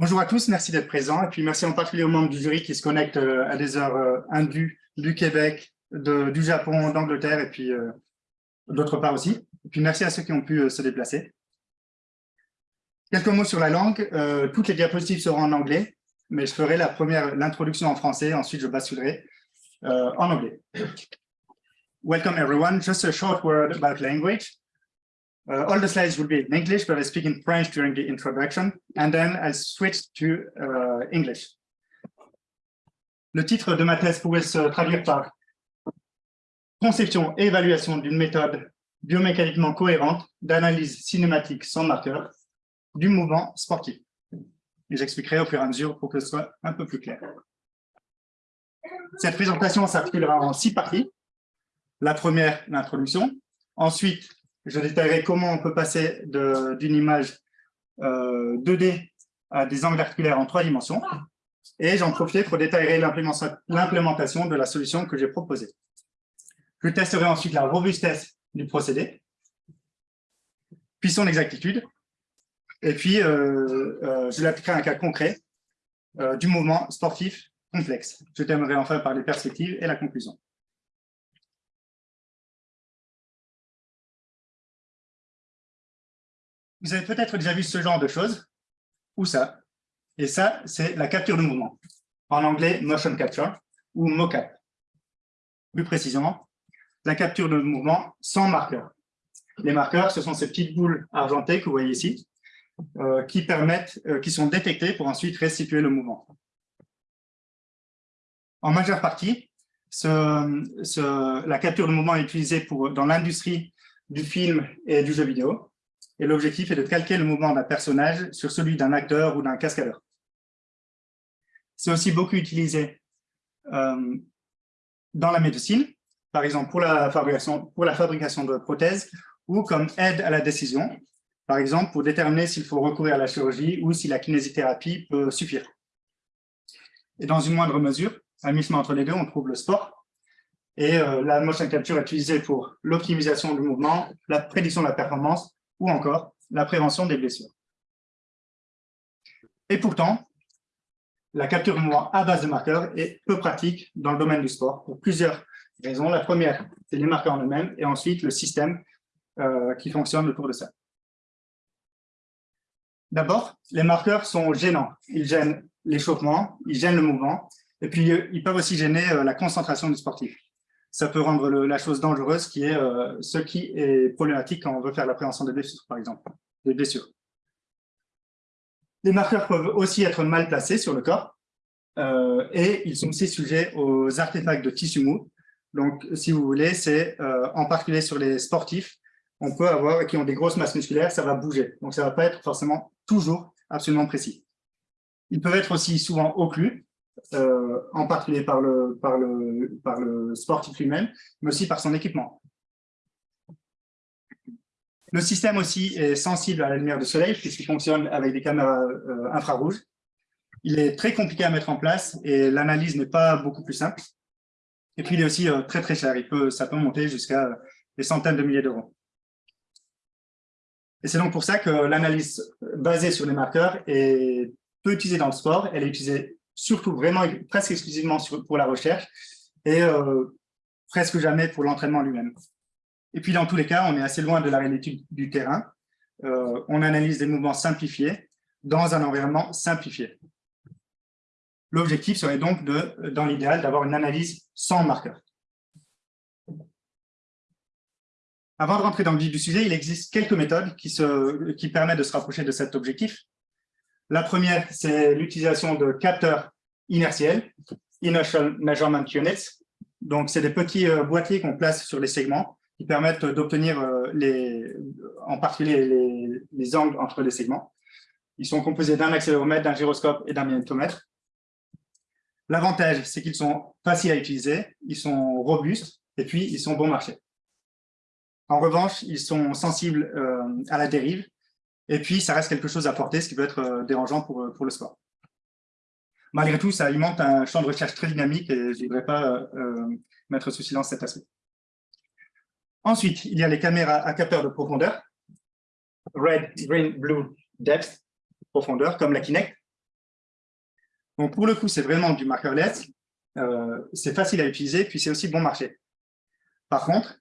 Bonjour à tous, merci d'être présents. Et puis merci en particulier aux membres du jury qui se connectent euh, à des heures euh, indues du Québec, du Japon, d'Angleterre et puis euh, d'autre part aussi. Et puis merci à ceux qui ont pu se déplacer. Quelques mots sur la langue. toutes les diapositives seront en anglais, mais je ferai la première, l'introduction en français, ensuite je basculerai en anglais. Welcome everyone. Just a short word about language. Uh, all the slides will be in English, but I speak in French during the introduction, and then I switch to uh, English. Le titre de ma thèse pourrait se traduire par conception et évaluation d'une méthode biomécaniquement cohérente d'analyse cinématique sans marqueur du mouvement sportif. Et j'expliquerai au fur et à mesure pour que ce soit un peu plus clair. Cette présentation s'articulera en six parties. La première, l'introduction. Ensuite, je détaillerai comment on peut passer d'une image 2D euh, à des angles articulaires en trois dimensions. Et j'en profite pour détailler l'implémentation de la solution que j'ai proposée. Je testerai ensuite la robustesse du procédé, puis son exactitude, et puis euh, euh, je l'appliquerai à un cas concret du mouvement sportif complexe. Je terminerai enfin par les perspectives et la conclusion. Vous avez peut-être déjà vu ce genre de choses, ou ça. Et ça, c'est la capture de mouvement. En anglais, motion capture ou mocap. Plus précisément, la capture de mouvement sans marqueur. Les marqueurs, ce sont ces petites boules argentées que vous voyez ici, euh, qui permettent, euh, qui sont détectées pour ensuite restituer le mouvement. En majeure partie, la capture de mouvement est utilisée pour, dans l'industrie du film et du jeu vidéo et l'objectif est de calquer le mouvement d'un personnage sur celui d'un acteur ou d'un cascadeur. C'est aussi beaucoup utilisé euh, dans la médecine, par exemple pour la, fabrication, de prothèses ou comme aide à la décision, par exemple pour déterminer s'il faut recourir à la chirurgie ou si la kinésithérapie peut suffire. Et dans une moindre mesure, à mi entre les deux, on trouve le sport. Et euh, la motion capture est utilisée pour l'optimisation du mouvement, la prédiction de la performance ou encore la prévention des blessures. Et pourtant, la capture de mouvement à base de marqueurs est peu pratique dans le domaine du sport pour plusieurs raisons. La première, c'est les marqueurs en eux-mêmes et ensuite le système euh, qui fonctionne autour de ça. D'abord, les marqueurs sont gênants. Ils gênent l'échauffement, ils gênent le mouvement et puis euh, ils peuvent aussi gêner euh, la concentration du sportif ça peut rendre la chose dangereuse, qui est euh, ce qui est problématique quand on veut faire la prévention des blessures, par exemple, des blessures. Les marqueurs peuvent aussi être mal placés sur le corps, euh, et ils sont aussi sujets aux artefacts de tissu mou. Donc, si vous voulez, c'est euh, en particulier sur les sportifs, on peut avoir, qui ont des grosses masses musculaires, ça va bouger. Donc, ça ne va pas être forcément toujours absolument précis. Ils peuvent être aussi souvent occlus, euh, en particulier par le, sportif lui-même, mais aussi par son équipement. Le système aussi est sensible à la lumière du soleil puisqu'il fonctionne avec des caméras euh, infrarouges. Il est très compliqué à mettre en place et l'analyse n'est pas beaucoup plus simple. Et puis, il est aussi euh, très très cher. Il peut, ça peut monter jusqu'à des centaines de milliers d'euros. Et c'est donc pour ça que l'analyse basée sur les marqueurs est peu utilisée dans le sport. Elle est utilisée surtout vraiment presque exclusivement pour la recherche et euh, presque jamais pour l'entraînement lui-même. Et puis dans tous les cas, on est assez loin de la réalité du terrain. Euh, on analyse des mouvements simplifiés dans un environnement simplifié. L'objectif serait donc, dans l'idéal, d'avoir une analyse sans marqueur. Avant de rentrer dans le vif du sujet, il existe quelques méthodes qui permettent de se rapprocher de cet objectif. La première, c'est l'utilisation de capteurs inertiels, Inertial Measurement Units. Donc, c'est des petits euh, boîtiers qu'on place sur les segments qui permettent d'obtenir euh, en particulier les, angles entre les segments. Ils sont composés d'un accéléromètre, d'un gyroscope et d'un magnétomètre. L'avantage, c'est qu'ils sont faciles à utiliser, ils sont robustes et puis ils sont bon marché. En revanche, ils sont sensibles euh, à la dérive et puis, ça reste quelque chose à porter, ce qui peut être euh, dérangeant pour, euh, pour le sport. Malgré tout, ça alimente un champ de recherche très dynamique et je ne voudrais pas euh, mettre sous silence cet aspect. Ensuite, il y a les caméras à capteur de profondeur, red, green, blue, depth, profondeur, comme la Kinect. Donc, pour le coup, c'est vraiment du markerless. Euh, c'est facile à utiliser, puis c'est aussi bon marché. Par contre,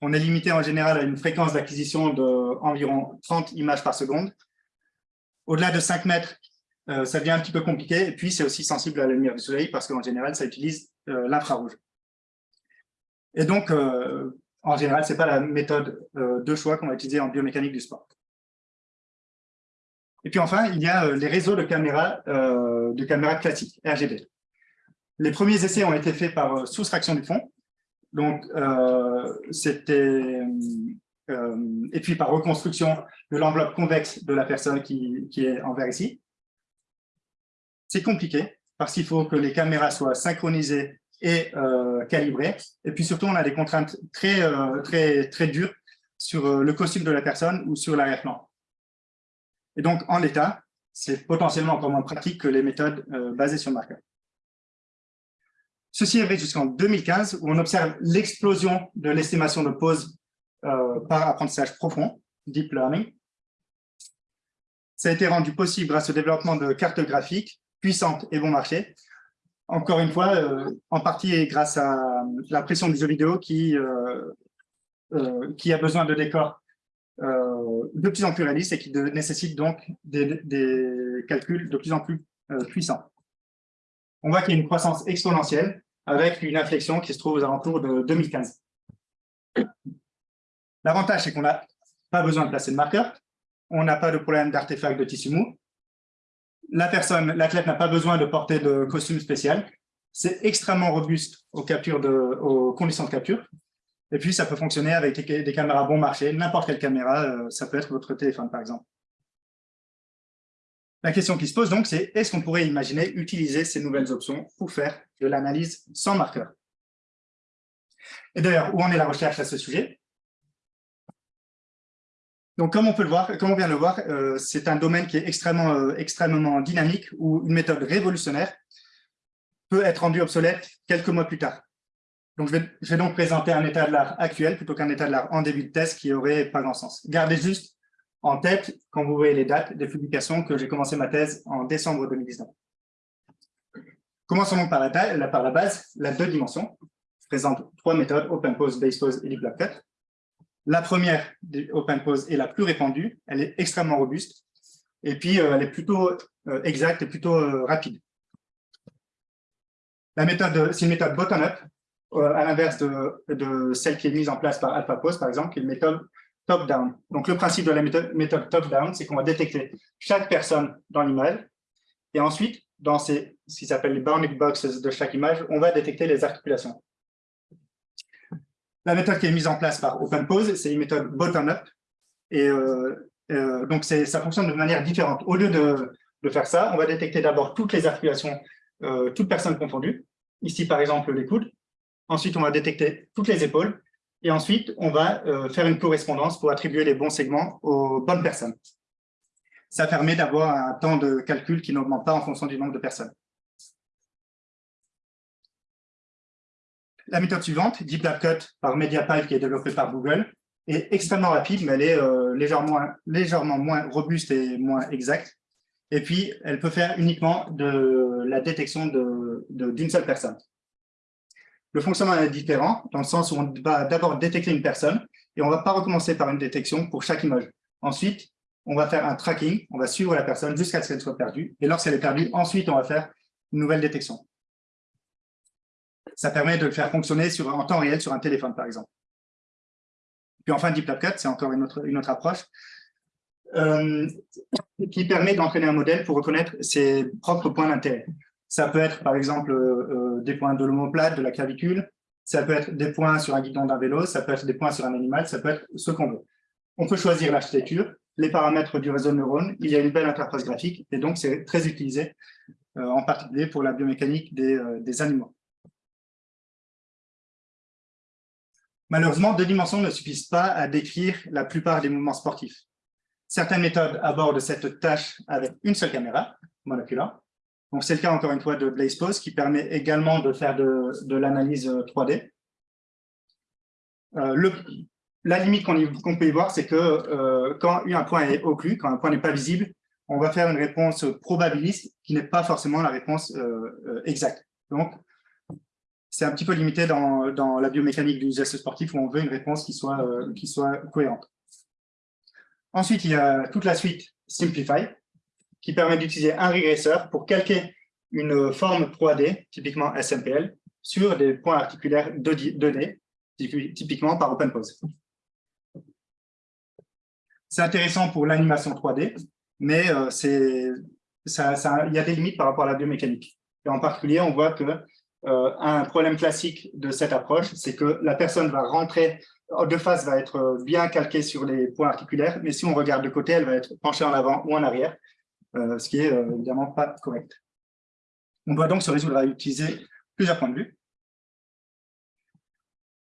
on est limité en général à une fréquence d'acquisition d'environ 30 images par seconde. Au-delà de 5 mètres, euh, ça devient un petit peu compliqué. Et puis, c'est aussi sensible à la lumière du soleil parce qu'en général, ça utilise euh, l'infrarouge. Et donc, en général, ce n'est pas la méthode de choix qu'on va utiliser en biomécanique du sport. Et puis enfin, il y a les réseaux de caméras, de caméras classiques, RGB. Les premiers essais ont été faits par soustraction du fond. Donc, euh, c'était... Euh, et puis par reconstruction de l'enveloppe convexe de la personne qui, est en vert ici. C'est compliqué parce qu'il faut que les caméras soient synchronisées et euh, calibrées. Et puis surtout, on a des contraintes très, très, très dures sur le costume de la personne ou sur l'arrière-plan. Et donc, en l'état, c'est potentiellement encore moins pratique que les méthodes basées sur marqueur. Ceci vrai jusqu'en 2015, où on observe l'explosion de l'estimation de pause euh, par apprentissage profond, deep learning. Ça a été rendu possible grâce au développement de cartes graphiques puissantes et bon marché. Encore une fois, euh, en partie grâce à la pression du jeu vidéo qui, euh, a besoin de décors de plus en plus réalistes et qui nécessite donc des, calculs de plus en plus puissants. On voit qu'il y a une croissance exponentielle avec une inflexion qui se trouve aux alentours de 2015. L'avantage, c'est qu'on n'a pas besoin de placer de marqueur, on n'a pas de problème d'artefact de tissu mou, la personne, l'athlète n'a pas besoin de porter de costume spécial, c'est extrêmement robuste aux, captures aux conditions de capture, et puis ça peut fonctionner avec des, caméras bon marché, n'importe quelle caméra, euh, ça peut être votre téléphone par exemple. La question qui se pose donc, c'est est-ce qu'on pourrait imaginer utiliser ces nouvelles options pour faire de l'analyse sans marqueur? Et d'ailleurs, où en est la recherche à ce sujet? Donc, comme on peut le voir, comme on vient de le voir, euh, c'est un domaine qui est extrêmement, euh, extrêmement dynamique où une méthode révolutionnaire peut être rendue obsolète quelques mois plus tard. Donc, je vais, je vais donc présenter un état de l'art actuel plutôt qu'un état de l'art en début de test qui aurait pas grand sens. Gardez juste en tête quand vous voyez les dates des publications que j'ai commencé ma thèse en décembre 2019. Commençons donc par la, base, la deux dimensions. Je présente trois méthodes, OpenPose, BasePose et DeepLabCut. La première, OpenPose, est la plus répandue, elle est extrêmement robuste, et puis euh, elle est plutôt euh, exacte et plutôt euh, rapide. C'est une méthode bottom-up, à l'inverse de, de, celle qui est mise en place par AlphaPose, par exemple, qui est une méthode top-down. Donc, le principe de la méthode, top-down, c'est qu'on va détecter chaque personne dans l'image, et ensuite, dans ces, ce qui s'appelle les bounding boxes de chaque image, on va détecter les articulations. La méthode qui est mise en place par OpenPose, c'est une méthode bottom-up, et euh, euh, donc ça fonctionne de manière différente. Au lieu de, faire ça, on va détecter d'abord toutes les articulations, euh, toutes personnes confondues. Ici, par exemple, les coudes. Ensuite, on va détecter toutes les épaules. Et ensuite, on va euh, faire une correspondance pour attribuer les bons segments aux bonnes personnes. Ça permet d'avoir un temps de calcul qui n'augmente pas en fonction du nombre de personnes. La méthode suivante, Deep Cut par MediaPipe, qui est développée par Google, est extrêmement rapide, mais elle est euh, légèrement, légèrement moins robuste et moins exacte. Et puis, elle peut faire uniquement de la détection d'une seule personne. Le fonctionnement est différent, dans le sens où on va d'abord détecter une personne, et on ne va pas recommencer par une détection pour chaque image. Ensuite, on va faire un tracking, on va suivre la personne jusqu'à ce qu'elle soit perdue, et lorsqu'elle est perdue, ensuite, on va faire une nouvelle détection. Ça permet de le faire fonctionner en temps réel sur un téléphone, par exemple. Puis enfin, Deep c'est encore une autre, une autre approche, euh, qui permet d'entraîner un modèle pour reconnaître ses propres points d'intérêt. Ça peut être, par exemple, euh, des points de l'homoplate, de la clavicule. Ça peut être des points sur un guidon d'un vélo. Ça peut être des points sur un animal. Ça peut être ce qu'on veut. On peut choisir l'architecture, les paramètres du réseau de neurones. Il y a une belle interface graphique et donc c'est très utilisé, euh, en particulier pour la biomécanique des, euh, des animaux. Malheureusement, deux dimensions ne suffisent pas à décrire la plupart des mouvements sportifs. Certaines méthodes abordent cette tâche avec une seule caméra, monoculaire, donc, c'est le cas, encore une fois, de BlazePose, qui permet également de faire de, l'analyse 3D. Euh, euh, le, la limite qu'on peut y voir, c'est que euh, quand un point est occlu, quand un point n'est pas visible, on va faire une réponse probabiliste qui n'est pas forcément la réponse euh, exacte. Donc, c'est un petit peu limité dans, dans, la biomécanique du geste sportif où on veut une réponse qui soit, qui soit cohérente. Ensuite, il y a toute la suite Simplify, qui permet d'utiliser un régresseur pour calquer une forme 3D, typiquement SMPL, sur des points articulaires donnés, typiquement par OpenPose. C'est intéressant pour l'animation 3D, mais euh, il y a des limites par rapport à la biomécanique. Et en particulier, on voit que euh, un problème classique de cette approche, c'est que la personne va rentrer, de face va être bien calquée sur les points articulaires, mais si on regarde de côté, elle va être penchée en avant ou en arrière, euh, ce qui est évidemment pas correct. On doit donc se résoudre à utiliser plusieurs points de vue.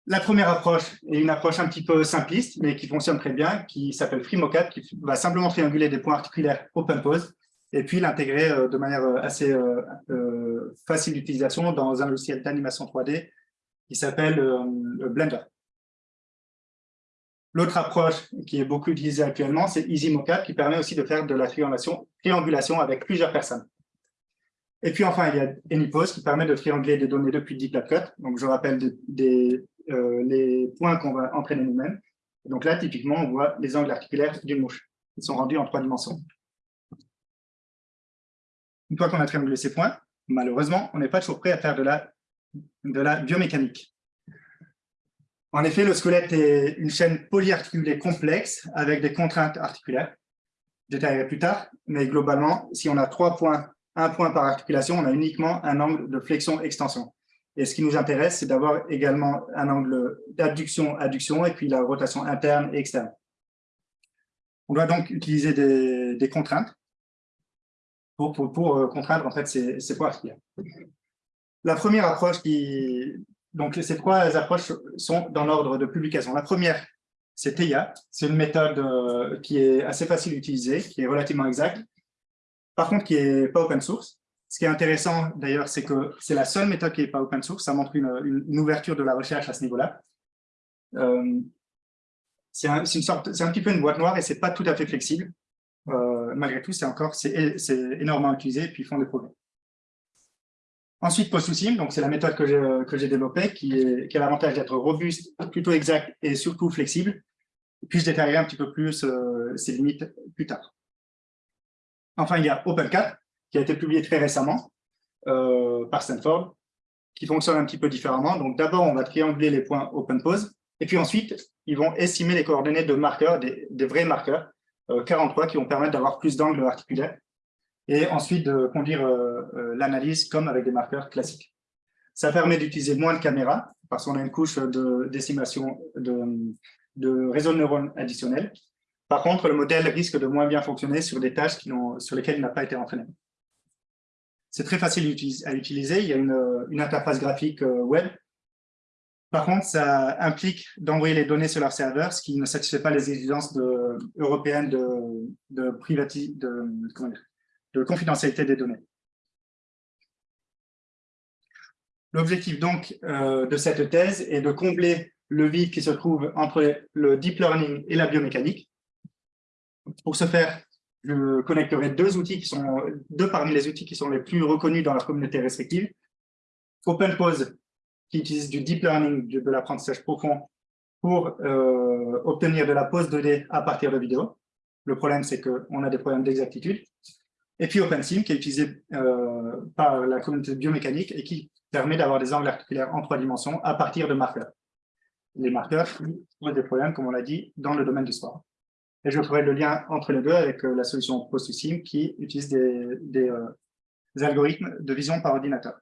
La première approche est une approche un petit peu simpliste, mais qui fonctionne très bien, qui s'appelle FreeMocap, qui va simplement trianguler des points articulaires OpenPose, et puis l'intégrer euh, de manière euh, assez euh, facile d'utilisation dans un logiciel d'animation 3D qui s'appelle Blender. L'autre approche qui est beaucoup utilisée actuellement, c'est EasyMocap, qui permet aussi de faire de la triangulation, avec plusieurs personnes. Et puis enfin, il y a AnyPose qui permet de trianguler des données depuis DeepLabCut. Donc, je rappelle euh, les points qu'on va entraîner nous-mêmes. Donc là, typiquement, on voit les angles articulaires d'une mouche qui sont rendus en trois dimensions. Une fois qu'on a triangulé ces points, malheureusement, on n'est pas toujours prêt à faire de la biomécanique. En effet, le squelette est une chaîne polyarticulée complexe avec des contraintes articulaires. Je détaillerai plus tard, mais globalement, si on a trois points, un point par articulation, on a uniquement un angle de flexion-extension. Et ce qui nous intéresse, c'est d'avoir également un angle d'abduction-adduction et puis la rotation interne et externe. On doit donc utiliser des, contraintes pour, euh, contraindre en fait ces, ces poids La première approche qui... Donc, ces trois approches sont dans l'ordre de publication. La première, c'est TEIA. C'est une méthode euh, qui est assez facile d'utiliser, qui est relativement exacte, par contre, qui n'est pas open source. Ce qui est intéressant, d'ailleurs, c'est que c'est la seule méthode qui n'est pas open source. Ça montre une, ouverture de la recherche à ce niveau-là. Euh, c'est un, un, petit peu une boîte noire et c'est pas tout à fait flexible. Euh, malgré tout, c'est encore c'est énormément utilisé et puis ils font des progrès. Ensuite, PostSouSim, donc c'est la méthode que j'ai développée qui, a l'avantage d'être robuste, plutôt exact et surtout flexible. puis je détaillerai un petit peu plus euh, ses limites plus tard. Enfin, il y a OpenCat, qui a été publié très récemment euh, par Stanford, qui fonctionne un petit peu différemment. Donc d'abord, on va trianguler les points open pose, et puis ensuite, ils vont estimer les coordonnées de marqueurs, des, vrais marqueurs, 43, euh, qui vont permettre d'avoir plus d'angles articulaires, et ensuite de conduire euh, l'analyse comme avec des marqueurs classiques. Ça permet d'utiliser moins de caméras, parce qu'on a une couche d'estimation de, de réseau de neurones additionnel. Par contre, le modèle risque de moins bien fonctionner sur des tâches sur lesquelles il n'a pas été entraîné. C'est très facile à utiliser, il y a une, interface graphique euh, web. Par contre, ça implique d'envoyer les données sur leur serveur, ce qui ne satisfait pas les exigences européennes de, de, de, confidentialité des données. L'objectif donc euh, de cette thèse est de combler le vide qui se trouve entre le deep learning et la biomécanique. Pour ce faire, je connecterai deux outils qui sont deux parmi les outils qui sont les plus reconnus dans la communauté respective. OpenPose, qui utilise du deep learning, de l'apprentissage profond, pour euh, obtenir de la pose 2D à partir de vidéos. Le problème, c'est qu'on a des problèmes d'exactitude. Et puis OpenSim, qui est utilisé euh, par la communauté biomécanique et qui permet d'avoir des angles articulaires en trois dimensions à partir de marqueurs. Les marqueurs posent des problèmes, comme on l'a dit, dans le domaine du sport. Et je ferai le lien entre les deux avec euh, la solution PostSim qui utilise des, euh, algorithmes de vision par ordinateur.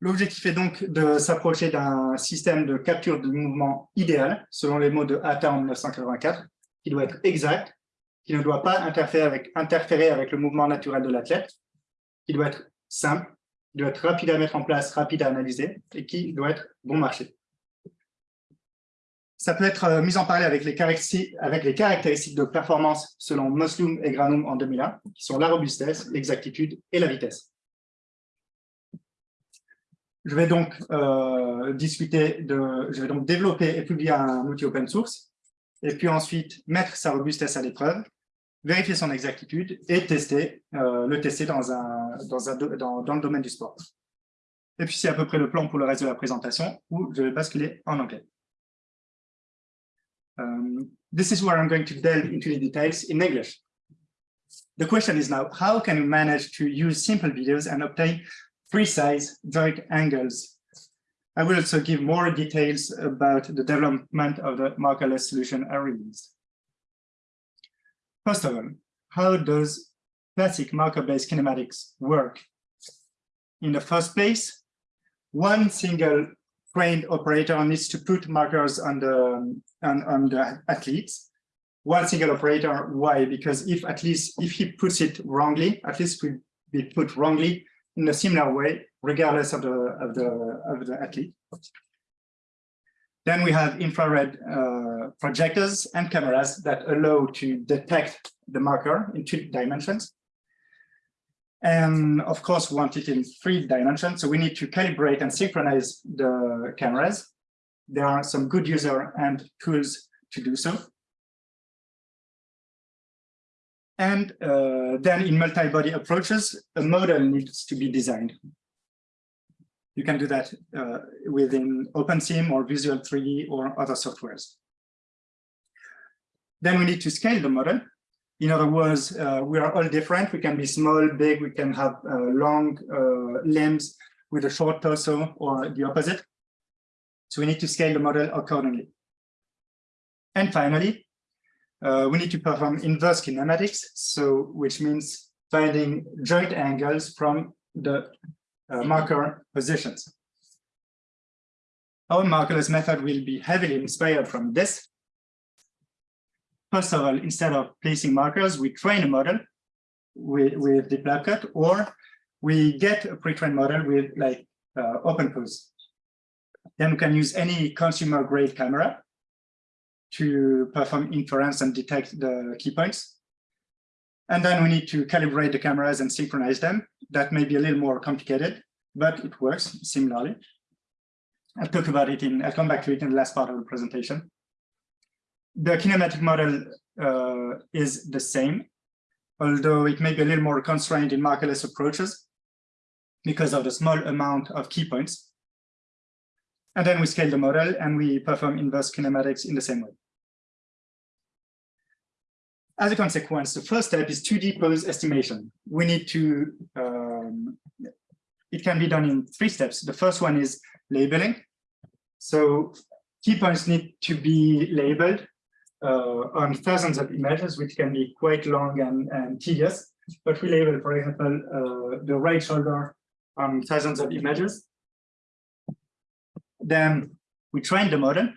L'objectif est donc de s'approcher d'un système de capture de mouvement idéal, selon les mots de Atta en 1984, qui doit être exact, qui ne doit pas interférer avec, le mouvement naturel de l'athlète, qui doit être simple, qui doit être rapide à mettre en place, rapide à analyser, et qui doit être bon marché. Ça peut être euh, mis en parallèle avec les, caractéristiques, de performance selon Moslum et Granum en 2001, qui sont la robustesse, l'exactitude et la vitesse. Je vais donc euh, discuter de, je vais donc développer et publier un outil open source et puis ensuite mettre sa robustesse à l'épreuve, vérifier son exactitude et tester, euh, le tester dans, un, le domaine du sport. Et puis c'est à peu près le plan pour le reste de la présentation où je vais basculer en anglais. Um, this is where I'm going to delve into the details in English. The question is now, how can we manage to use simple videos and obtain precise direct angles? I will also give more details about the development of the markerless solution released. First of all, how does classic marker-based kinematics work? In the first place, one single trained operator needs to put markers on the, on, on the athletes one single operator. Why? Because if at least if he puts it wrongly, at least will be put wrongly in a similar way, regardless of the of the of the athlete. Then we have infrared uh, projectors and cameras that allow to detect the marker in two dimensions. And of course, we want it in three dimensions. So we need to calibrate and synchronize the cameras. There are some good user and tools to do so. And uh, then in multi-body approaches, a model needs to be designed. You can do that uh, within OpenSim or Visual 3D or other softwares. Then we need to scale the model. In other words, uh, we are all different. We can be small, big, we can have uh, long uh, limbs with a short torso or the opposite. So we need to scale the model accordingly. And finally, uh, we need to perform inverse kinematics, so which means finding joint angles from the uh, marker positions. Our markerless method will be heavily inspired from this. First of all, instead of placing markers, we train a model with, with the cut, or we get a pre-trained model with like uh, OpenPose. Then we can use any consumer grade camera to perform inference and detect the key points. And then we need to calibrate the cameras and synchronize them. That may be a little more complicated, but it works similarly. I'll talk about it in, I'll come back to it in the last part of the presentation. The kinematic model uh, is the same, although it may be a little more constrained in markerless approaches because of the small amount of key points. And then we scale the model and we perform inverse kinematics in the same way. As a consequence, the first step is 2D pose estimation. We need to, um, it can be done in three steps. The first one is labeling. So key points need to be labeled uh, on thousands of images, which can be quite long and, and tedious. But we label, for example, uh, the right shoulder on thousands of images. Then we train the model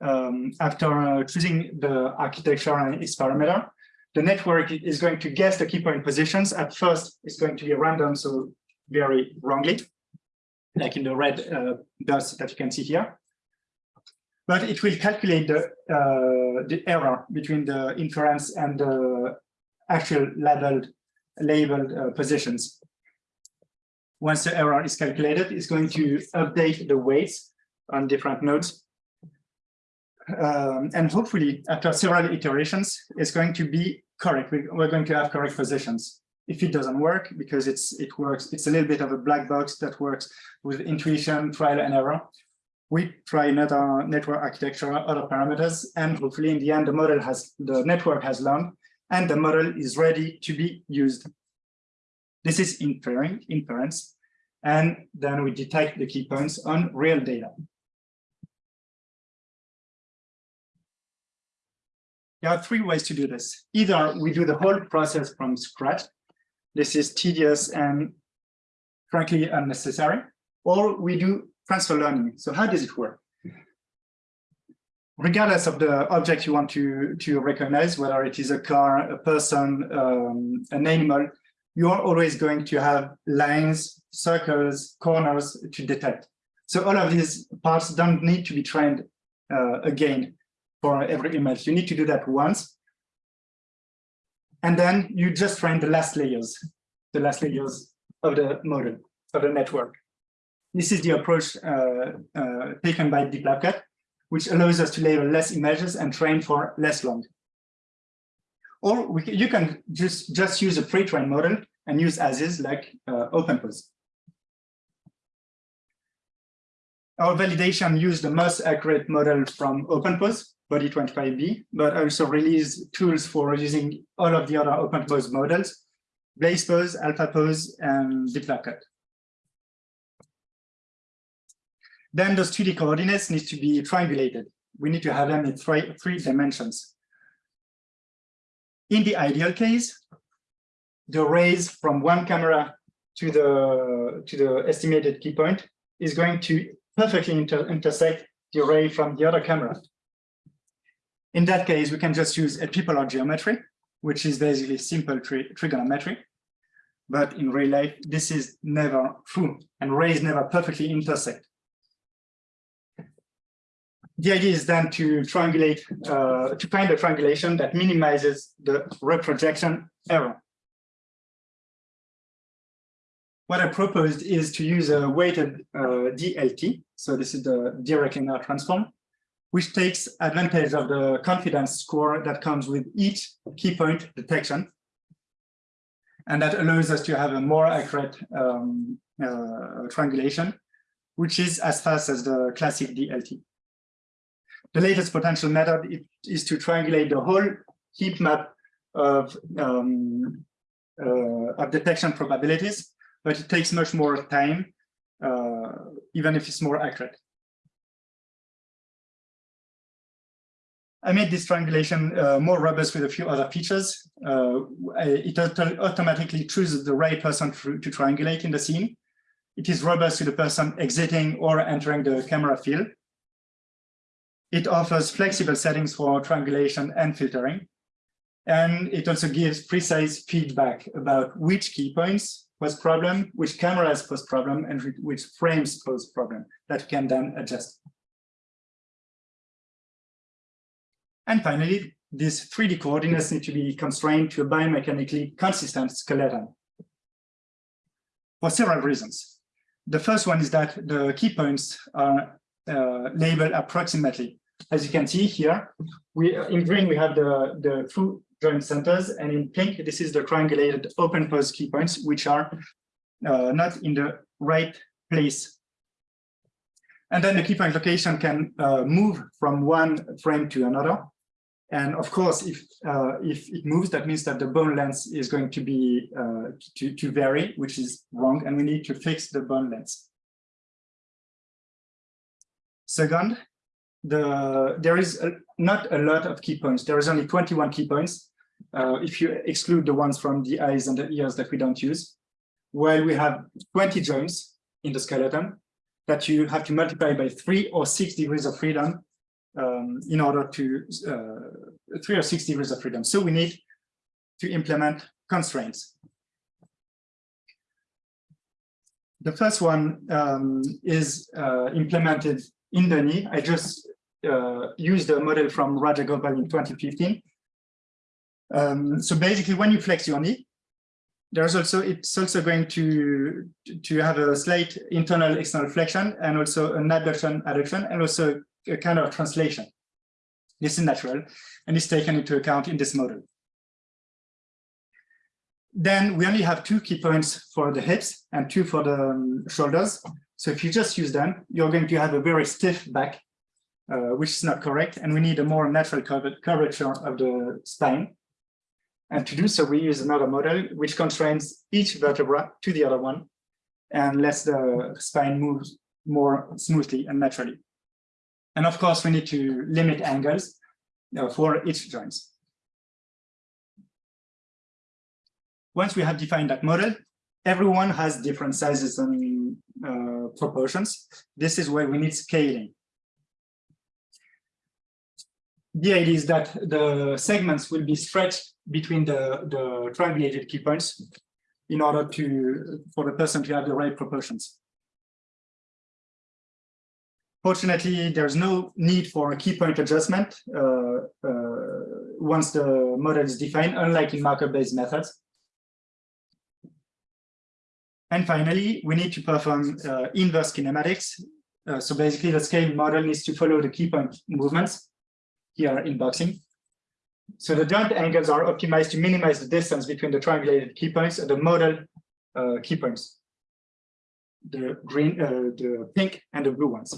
um, after uh, choosing the architecture and its parameter, the network is going to guess the key point positions. At first, it's going to be random, so very wrongly, like in the red uh, dots that you can see here. But it will calculate the, uh, the error between the inference and the actual labeled, labeled uh, positions. Once the error is calculated, it's going to update the weights on different nodes um, and hopefully after several iterations, it's going to be correct. We're going to have correct positions. If it doesn't work, because it's it works, it's a little bit of a black box that works with intuition, trial and error. We try another network architecture, other parameters, and hopefully in the end, the model has the network has learned and the model is ready to be used. This is inferring, inference, and then we detect the key points on real data. There are three ways to do this. Either we do the whole process from scratch. This is tedious and frankly unnecessary, or we do transfer learning. So how does it work? Regardless of the object you want to, to recognize, whether it is a car, a person, um, an animal, you are always going to have lines, circles, corners to detect. So all of these parts don't need to be trained uh, again for every image. You need to do that once. And then you just train the last layers, the last layers of the model, of the network. This is the approach uh, uh, taken by DeepLabCut. which allows us to label less images and train for less long. Or we, you can just, just use a pre-trained model and use as is like uh, OpenPose. Our validation used the most accurate model from OpenPose, Body25B, but also released tools for using all of the other OpenPose models, BlazePose, AlphaPose, and DeepLabCut. Then those 2D coordinates need to be triangulated. We need to have them in three, three dimensions. In the ideal case, the rays from one camera to the to the estimated key point is going to perfectly inter intersect the ray from the other camera. In that case, we can just use a epipolar geometry, which is basically simple tri trigonometry. But in real life, this is never true, and rays never perfectly intersect the idea is then to triangulate, uh, to find a triangulation that minimizes the reprojection error. What I proposed is to use a weighted uh, DLT. So this is the direct linear transform, which takes advantage of the confidence score that comes with each key point detection. And that allows us to have a more accurate um, uh, triangulation, which is as fast as the classic DLT. The latest potential method is to triangulate the whole heat map of, um, uh, of detection probabilities, but it takes much more time, uh, even if it's more accurate. I made this triangulation uh, more robust with a few other features. Uh, it automatically chooses the right person to, to triangulate in the scene. It is robust to the person exiting or entering the camera field. It offers flexible settings for triangulation and filtering. And it also gives precise feedback about which key points pose problem, which cameras pose problem, and which frames pose problem that can then adjust. And finally, these 3D coordinates need to be constrained to a biomechanically consistent skeleton for several reasons. The first one is that the key points are uh, labeled approximately. As you can see here, we in green we have the the two joint centers, and in pink this is the triangulated OpenPose key points, which are uh, not in the right place. And then the key point location can uh, move from one frame to another. And of course, if uh, if it moves, that means that the bone length is going to be uh, to, to vary, which is wrong, and we need to fix the bone length. Second, the there is a, not a lot of key points. There is only 21 key points uh, if you exclude the ones from the eyes and the ears that we don't use. While we have 20 joints in the skeleton that you have to multiply by three or six degrees of freedom um, in order to uh, three or six degrees of freedom. So we need to implement constraints. The first one um, is uh, implemented in the knee. I just uh, used a model from Rajagopal in 2015. Um, so basically, when you flex your knee, there's also it's also going to to have a slight internal external flexion and also an adduction adduction and also a kind of translation. This is natural and is taken into account in this model. Then we only have two key points for the hips and two for the um, shoulders. So if you just use them, you're going to have a very stiff back, uh, which is not correct. And we need a more natural curvature of the spine. And to do so, we use another model which constrains each vertebra to the other one and lets the spine move more smoothly and naturally. And of course, we need to limit angles uh, for each joints. Once we have defined that model, everyone has different sizes and uh, proportions. This is where we need scaling. The idea is that the segments will be stretched between the, the triangulated key points in order to for the person to have the right proportions. Fortunately, there's no need for a key point adjustment uh, uh, once the model is defined, unlike in marker-based methods. And finally, we need to perform uh, inverse kinematics Uh, so basically the scale model needs to follow the key point movements here in boxing. So the joint angles are optimized to minimize the distance between the triangulated key points and the model uh, key points, the green, uh, the pink and the blue ones.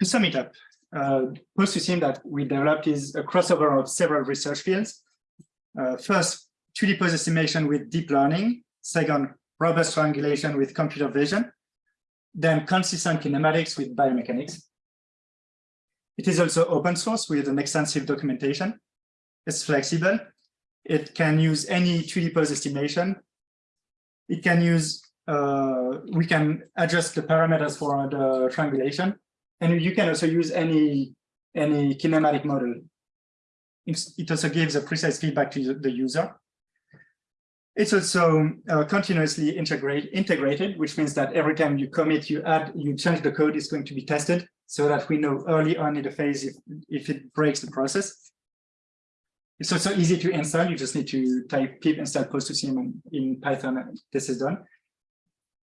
To sum it up, uh, post that we developed is a crossover of several research fields. Uh, first, 2D pose estimation with deep learning. Second, robust triangulation with computer vision. Then consistent kinematics with biomechanics. It is also open source with an extensive documentation. It's flexible. It can use any 3D pose estimation. It can use, uh, we can adjust the parameters for the triangulation. And you can also use any, any kinematic model. It also gives a precise feedback to the user. It's also uh, continuously integrate, integrated, which means that every time you commit, you add, you change the code, is going to be tested so that we know early on in the phase if, if it breaks the process. It's also easy to install. You just need to type pip install pose2sim in Python. And this is done.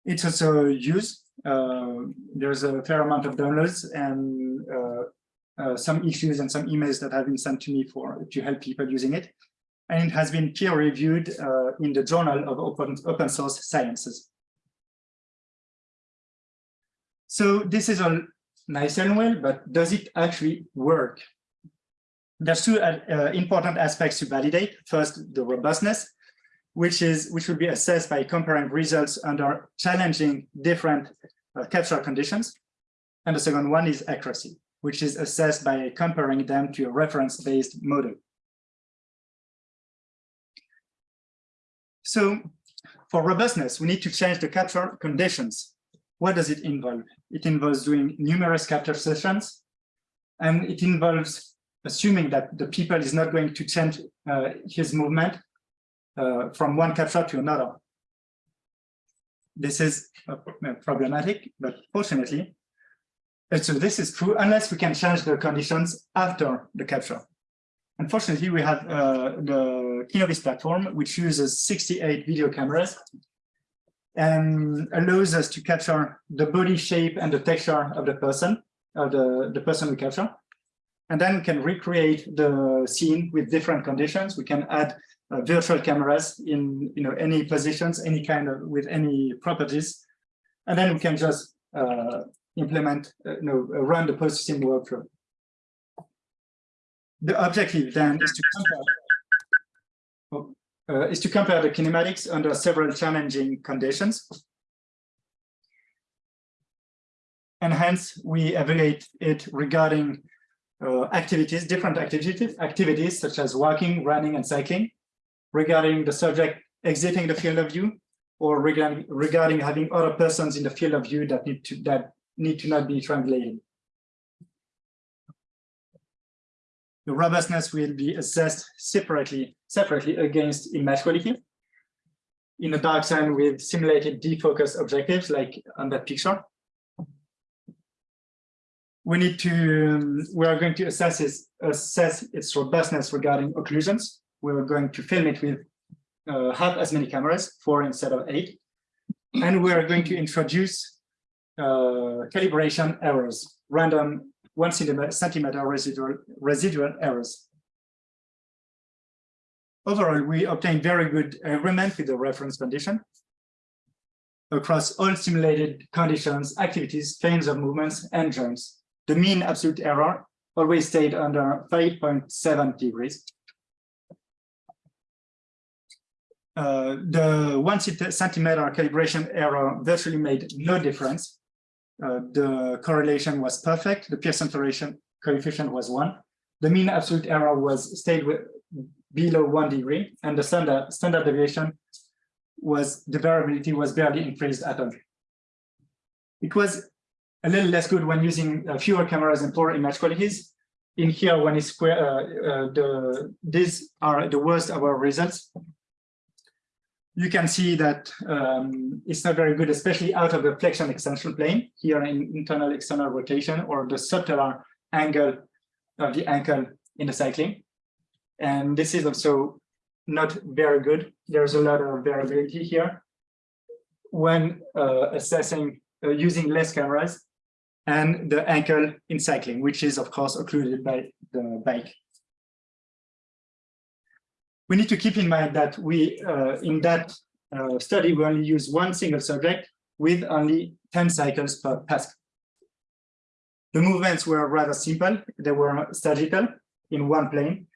It's also used. Uh, there's a fair amount of downloads and uh, uh, some issues and some emails that have been sent to me for to help people using it and it has been peer reviewed in the Journal of Open, Open Source Sciences. So this is all nice and well, but does it actually work? There's two uh, important aspects to validate. First, the robustness, which is which will be assessed by comparing results under challenging different uh, capture conditions. And the second one is accuracy, which is assessed by comparing them to a reference-based model. So for robustness, we need to change the capture conditions. What does it involve? It involves doing numerous capture sessions, and it involves assuming that the people is not going to change uh, his movement uh, from one capture to another. This is uh, problematic, but fortunately, so this is true unless we can change the conditions after the capture. Unfortunately, we have uh, the Kinovis platform, which uses 68 video cameras and allows us to capture the body shape and the texture of the person, of the, the person we capture. And then we can recreate the scene with different conditions. We can add uh, virtual cameras in you know any positions, any kind of with any properties, and then we can just uh, implement, uh, you know, run the Pose2Sim workflow. The objective then is to compare, oh, uh, is to compare the kinematics under several challenging conditions. And hence we evaluate it regarding uh, activities, different activities, activities such as walking, running, and cycling, regarding the subject exiting the field of view, or regarding, regarding having other persons in the field of view that need to that need to not be translated. the robustness will be assessed separately, separately against image quality in a dark zone with simulated defocus objectives like on that picture. We need to, um, we are going to assess assess its robustness regarding occlusions. We're going to film it with uh, half as many cameras, four instead of eight. And we are going to introduce uh, calibration errors, random one centimeter residual, residual errors. Overall, we obtained very good agreement with the reference condition across all simulated conditions, activities, frames of movements, and joints. The mean absolute error always stayed under 5.7 degrees. Uh, the one centimeter calibration error virtually made no difference uh, the correlation was perfect. The Pearson correlation coefficient was one. The mean absolute error was stayed with below one degree, and the standard standard deviation was the variability was barely increased at all. It was a little less good when using uh, fewer cameras and poor image qualities. In here, when it's square, uh, uh, the these are the worst of our results you can see that um, it's not very good, especially out of the flexion extension plane, here in internal external rotation or the subtalar angle of the ankle in the cycling. And this is also not very good. There's a lot of variability here. when uh, assessing uh, using less cameras and the ankle in cycling, which is of course occluded by the bike. We need to keep in mind that we, uh, in that uh, study, we only use one single subject with only 10 cycles per task. The movements were rather simple. They were statical in one plane.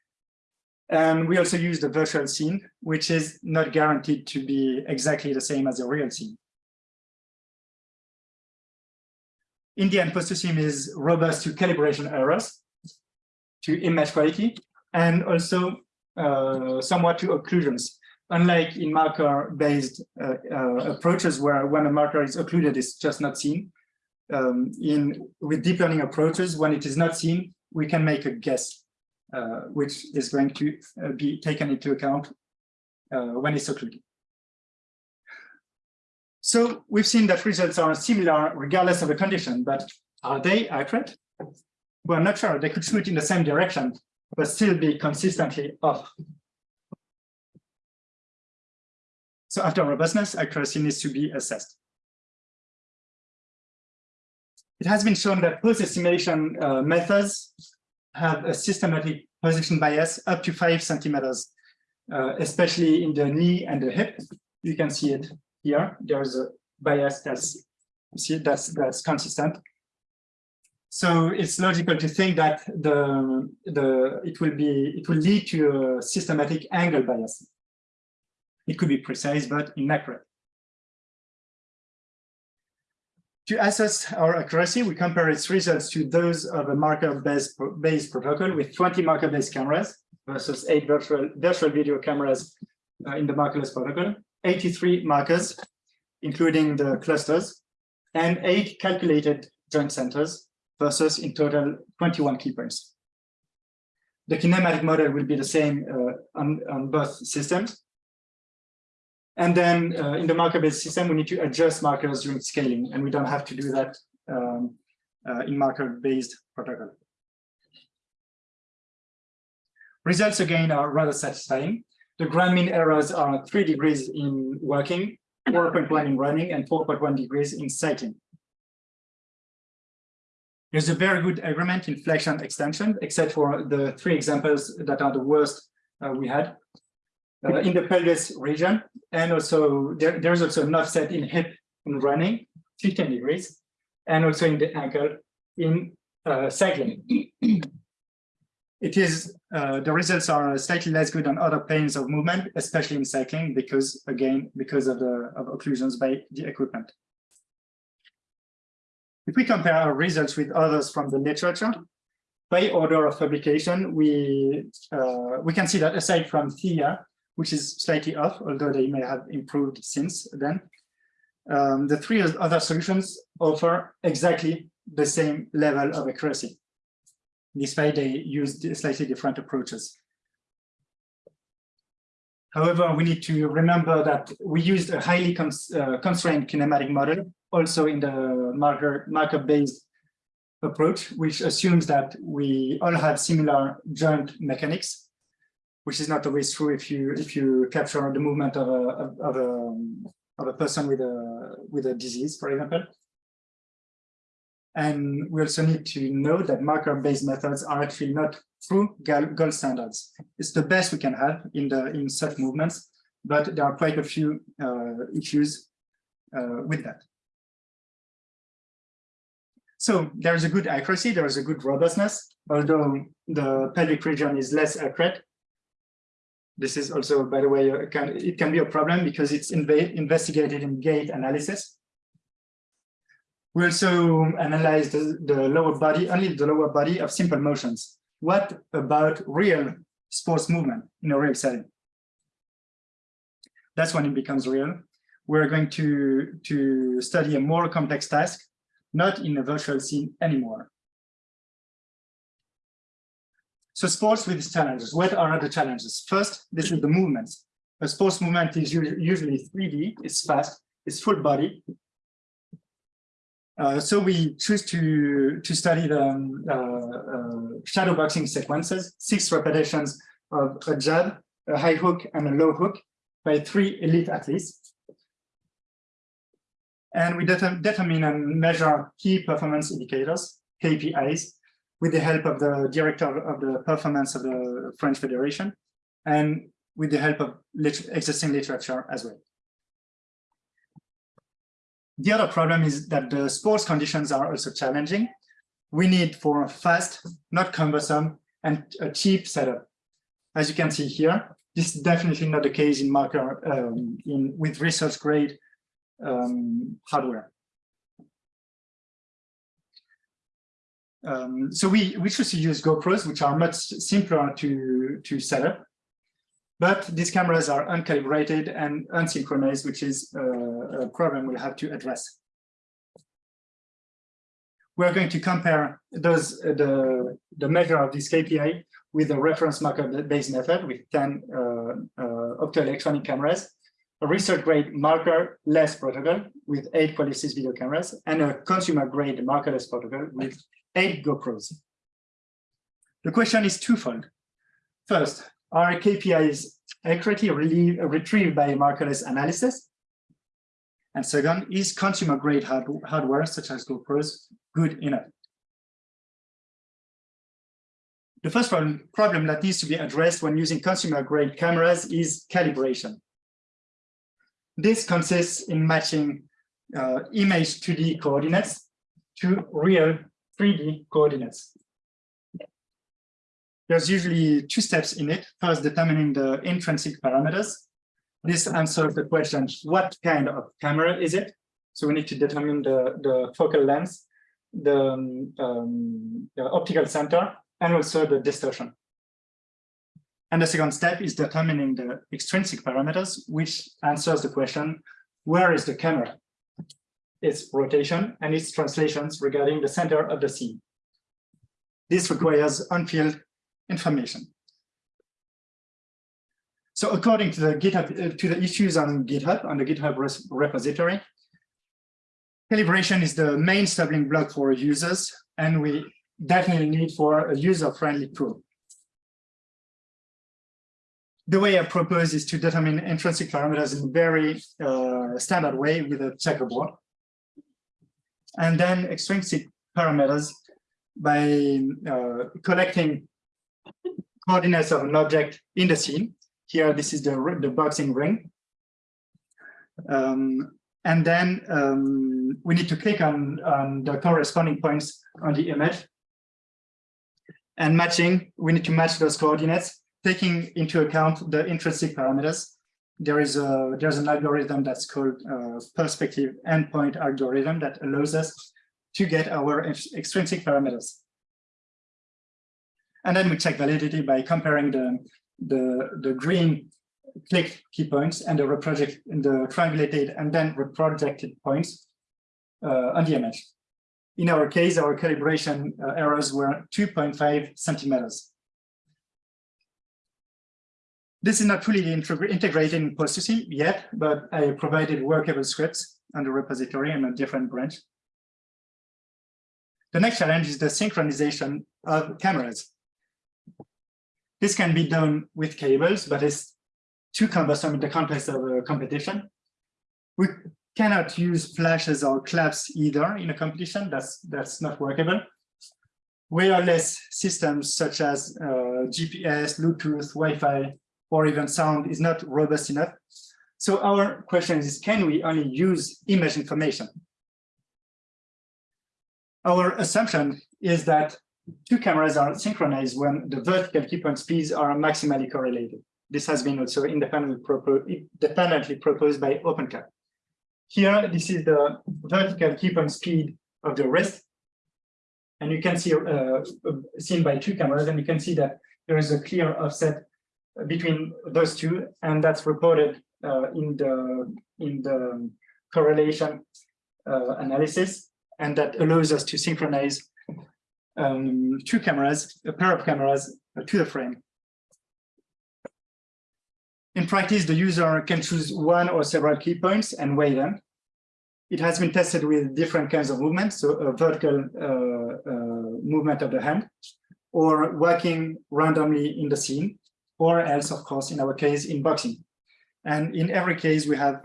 And we also used a virtual scene, which is not guaranteed to be exactly the same as a real scene. In the end, Pose2Sim is robust to calibration errors, to image quality, and also somewhat to occlusions. Unlike in marker-based uh, uh, approaches where when a marker is occluded, it's just not seen. Um, in with deep learning approaches, when it is not seen, we can make a guess, uh, which is going to uh, be taken into account uh, when it's occluded. So we've seen that results are similar regardless of the condition, but are they accurate? We're not sure. They could shoot in the same direction, but still be consistently off. So after robustness, accuracy needs to be assessed. It has been shown that pose-estimation uh, methods have a systematic position bias up to five centimeters, uh, especially in the knee and the hip. You can see it here. There's a bias that's see that's that's consistent. So it's logical to think that the the it will be it will lead to a systematic angle bias. It could be precise but inaccurate. To assess our accuracy, we compare its results to those of a marker-based based protocol with 20 marker-based cameras versus eight virtual, virtual video cameras uh, in the markerless protocol, 83 markers, including the clusters, and eight calculated joint centers versus in total 21 key points. The kinematic model will be the same uh, on, on both systems, and then uh, in the marker-based system, we need to adjust markers during scaling, and we don't have to do that um, uh, in marker-based protocol. Results again are rather satisfying. The grand mean errors are three degrees in working, 4.1 in running, and 4.1 degrees in cycling. There's a very good agreement in flexion extension, except for the three examples that are the worst uh, we had uh, in the pelvis region. And also there, there's also an offset in hip in running, 15 degrees, and also in the ankle in uh, cycling. it is, uh, the results are slightly less good on other planes of movement, especially in cycling, because again, because of the of occlusions by the equipment. If we compare our results with others from the literature, by order of publication, we uh, we can see that aside from Theia, which is slightly off, although they may have improved since then. Um, the three other solutions offer exactly the same level of accuracy, despite they use slightly different approaches. However, we need to remember that we used a highly cons uh, constrained kinematic model, also in the marker marker-based approach, which assumes that we all have similar joint mechanics which is not always true if you if you capture the movement of a of a of a person with a with a disease, for example. And we also need to know that marker-based methods are actually not true gold standards. It's the best we can have in the in such movements, but there are quite a few uh, issues uh, with that. So there's a good accuracy, there is a good robustness, although the pelvic region is less accurate, this is also, by the way, can, it can be a problem because it's investigated in gait analysis. We also analyzed the, the lower body, only the lower body of simple motions. What about real sports movement in a real setting? That's when it becomes real. We're going to, to study a more complex task, not in a virtual scene anymore. So sports with challenges. What are the challenges? First, this is the movements. A sports movement is usually 3D, it's fast, it's full body. Uh, so we choose to, to study the um, uh, uh, shadow boxing sequences, six repetitions of a jab, a high hook, and a low hook by three elite athletes. And we deter determine and measure key performance indicators, KPIs, with the help of the director of the performance of the French Federation and with the help of existing literature as well. The other problem is that the sports conditions are also challenging. We need for a fast, not cumbersome, and a cheap setup. As you can see here, this is definitely not the case in marker um, in with research grade um, hardware. Um, so we, we choose to use GoPros, which are much simpler to, to set up. But these cameras are uncalibrated and unsynchronized, which is uh, a problem we'll have to address. We're going to compare those uh, the, the measure of this KPI with the reference marker-based method with 10 uh, uh, optoelectronic cameras, a research-grade marker-less protocol with eight Qualisys video cameras, and a consumer-grade markerless protocol with eight GoPros. The question is twofold. First, are KPIs accurately retrieved by markerless analysis? And second, is consumer grade hard hardware such as GoPros good enough? The first problem, problem that needs to be addressed when using consumer grade cameras is calibration. This consists in matching uh, image 2D coordinates to real 3D coordinates. There's usually two steps in it. First, determining the intrinsic parameters. This answers the question, what kind of camera is it? So we need to determine the, the focal length, the, um, the optical center, and also the distortion. And the second step is determining the extrinsic parameters, which answers the question, where is the camera? Its rotation and its translations regarding the center of the scene. This requires unfilled information. So according to the GitHub, uh, to the issues on GitHub, on the GitHub repository, calibration is the main stumbling block for users, and we definitely need for a user-friendly tool. The way I propose is to determine intrinsic parameters in a very uh, standard way with a checkerboard. And then extrinsic parameters by uh, collecting coordinates of an object in the scene. Here, this is the, the boxing ring. Um, and then um, we need to click on, on the corresponding points on the image. And matching, we need to match those coordinates, taking into account the intrinsic parameters. There is a there's an algorithm that's called uh, perspective endpoint algorithm that allows us to get our extrinsic parameters. And then we check validity by comparing the, the, the green click key points and the reproject the triangulated and then reprojected points uh, on the image. In our case, our calibration uh, errors were 2.5 centimeters. This is not fully integrated in processing yet, but I provided workable scripts on the repository and a different branch. The next challenge is the synchronization of cameras. This can be done with cables, but it's too cumbersome in the context of a competition. We cannot use flashes or claps either in a competition. That's that's not workable. Wireless systems such as uh, GPS, Bluetooth, Wi-Fi, or even sound is not robust enough. So our question is, can we only use image information? Our assumption is that two cameras are synchronized when the vertical key point speeds are maximally correlated. This has been also independently, propo independently proposed by OpenCap. Here, this is the vertical key point speed of the wrist. And you can see, uh, seen by two cameras, and you can see that there is a clear offset between those two, and that's reported uh, in the in the correlation uh, analysis, and that allows us to synchronize um, two cameras, a pair of cameras uh, to the frame. In practice, the user can choose one or several key points and weigh them. It has been tested with different kinds of movements, so a vertical uh, uh, movement of the hand, or working randomly in the scene, or else, of course, in our case, in boxing. And in every case, we have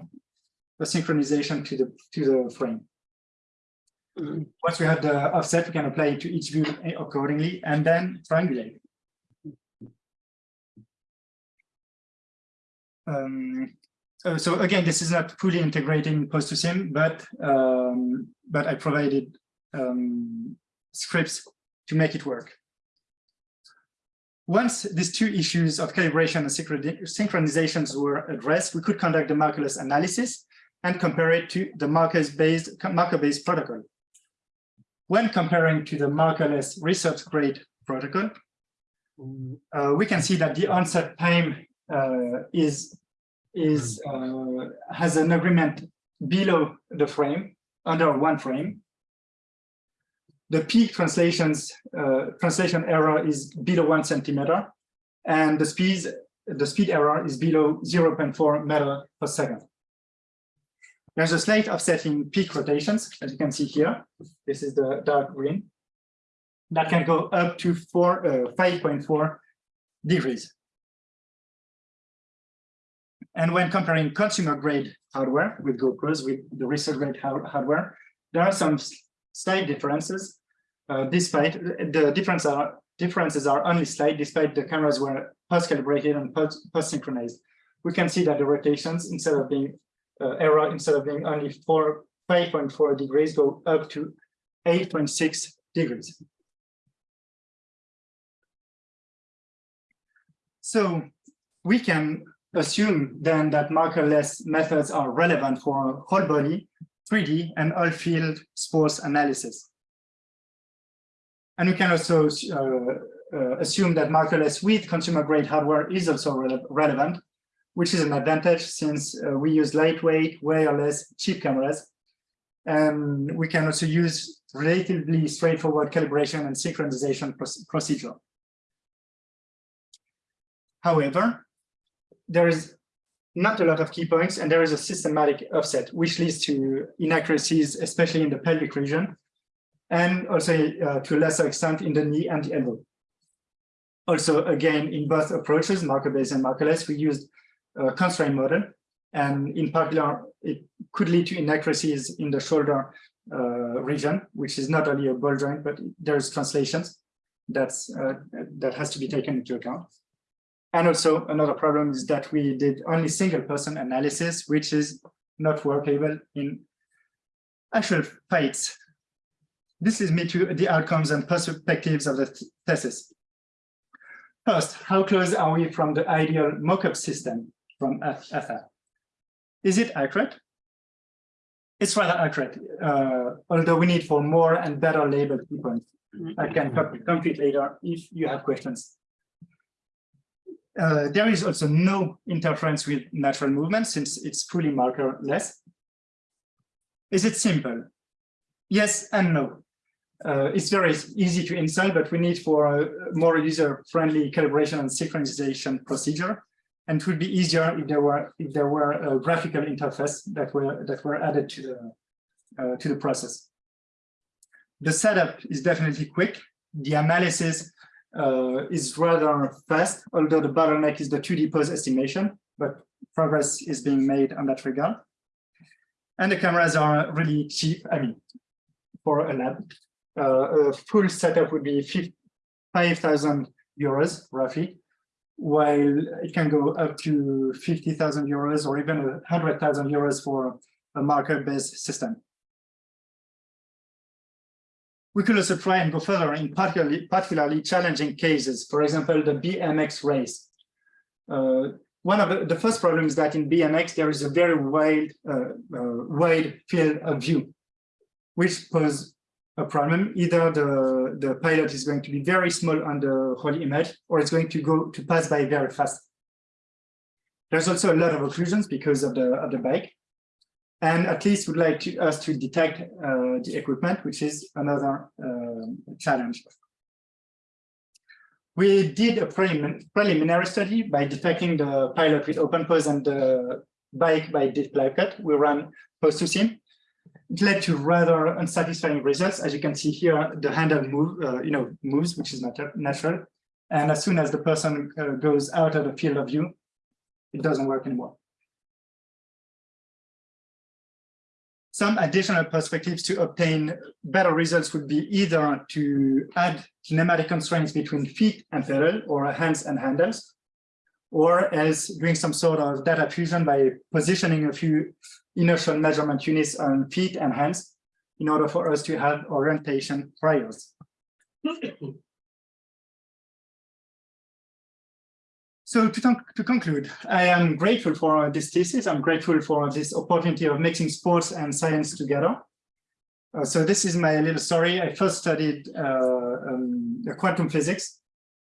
a synchronization to the to the frame. Once we have the offset, we can apply it to each view accordingly and then triangulate. Um, uh, so again, this is not fully integrating Pose2Sim, but um, but I provided um, scripts to make it work. Once these two issues of calibration and synchronizations were addressed, we could conduct the markerless analysis and compare it to the marker-based marker-based protocol. When comparing to the markerless research-grade protocol, uh, we can see that the onset time uh, is is uh, has an agreement below the frame under one frame. The peak translations uh, translation error is below one centimeter, and the speed the speed error is below 0.4 meter per second. There's a slight offset in peak rotations, as you can see here. This is the dark green. That can go up to four, uh, 5.4 degrees. And when comparing consumer grade hardware with GoPros, with the research grade hardware, there are some slight differences. Uh, despite the difference are, differences are only slight, despite the cameras were post calibrated and post, post synchronized. We can see that the rotations, instead of being uh, error, instead of being only four, 5.4 degrees, go up to 8.6 degrees. So we can assume then that markerless methods are relevant for whole body, 3D, and all field sports analysis. And we can also uh, uh, assume that markerless with consumer grade hardware is also re relevant, which is an advantage since uh, we use lightweight, wireless, cheap cameras. And we can also use relatively straightforward calibration and synchronization procedure. However, there is not a lot of key points, and there is a systematic offset, which leads to inaccuracies, especially in the pelvic region, and also uh, to a lesser extent in the knee and the elbow. Also, again, in both approaches, marker-based and markerless, we used a constraint model, and in particular, it could lead to inaccuracies in the shoulder uh, region, which is not only a ball joint, but there's translations that's uh, that has to be taken into account. And also another problem is that we did only single person analysis, which is not workable in actual fights. This is me to the outcomes and perspectives of the thesis. First, how close are we from the ideal mocap system from FF? Is it accurate? It's rather accurate, uh, although we need for more and better labeled points. I can complete later if you have questions. Uh, there is also no interference with natural movement since it's fully markerless. Is it simple? Yes and no. Uh, it's very easy to install, but we need for a more user-friendly calibration and synchronization procedure. And it would be easier if there were if there were a graphical interface that were that were added to the uh, to the process. The setup is definitely quick. The analysis uh, is rather fast, although the bottleneck is the 2D pose estimation, but progress is being made on that regard. And the cameras are really cheap, I mean, for a lab. Uh, a full setup would be 5,000 euros, roughly, while it can go up to 50,000 euros or even 100,000 euros for a marker-based system. We could also try and go further in particularly, particularly challenging cases, for example, the BMX race. Uh, one of the, the, first problems is that in BMX, there is a very wide, uh, uh, wide field of view, which pose a problem. Either the, the pilot is going to be very small on the whole image, or it's going to go to pass by very fast. There's also a lot of occlusions because of the, of the bike and at least would like to, us to detect uh, the equipment, which is another uh, challenge. We did a prelim preliminary study by detecting the pilot with OpenPose and the bike by deep cut. We ran Pose2Sim. It led to rather unsatisfying results. As you can see here, the handle move, uh, you know, moves, which is not natural. And as soon as the person uh, goes out of the field of view, it doesn't work anymore. some additional perspectives to obtain better results would be either to add kinematic constraints between feet and pedal or hands and handles, or else doing some sort of data fusion by positioning a few inertial measurement units on feet and hands in order for us to have orientation trials. So to, to conclude, I am grateful for this thesis. I'm grateful for this opportunity of mixing sports and science together. Uh, so this is my little story. I first studied uh, um, quantum physics,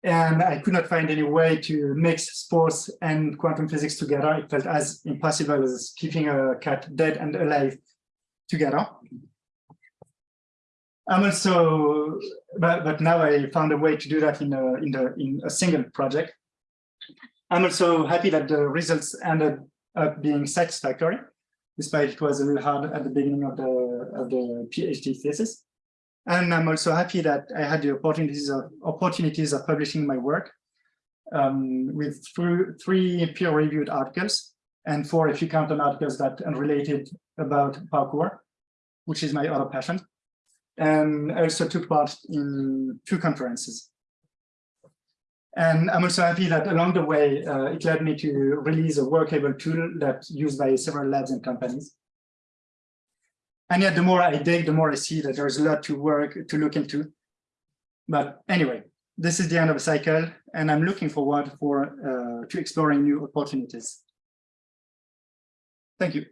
and I could not find any way to mix sports and quantum physics together. It felt as impossible as keeping a cat dead and alive together. I'm also, but, but now I found a way to do that in a, in, the, in a single project. I'm also happy that the results ended up being satisfactory, despite it was a little hard at the beginning of the, of the PhD thesis. And I'm also happy that I had the opportunities of, opportunities of publishing my work um, with three peer-reviewed articles and four, if you count them, articles that are related about parkour, which is my other passion. And I also took part in two conferences. And I'm also happy that along the way, uh, it led me to release a workable tool that's used by several labs and companies. And yet, the more I dig, the more I see that there's a lot to work to look into. But anyway, this is the end of a cycle, and I'm looking forward for uh, to exploring new opportunities. Thank you.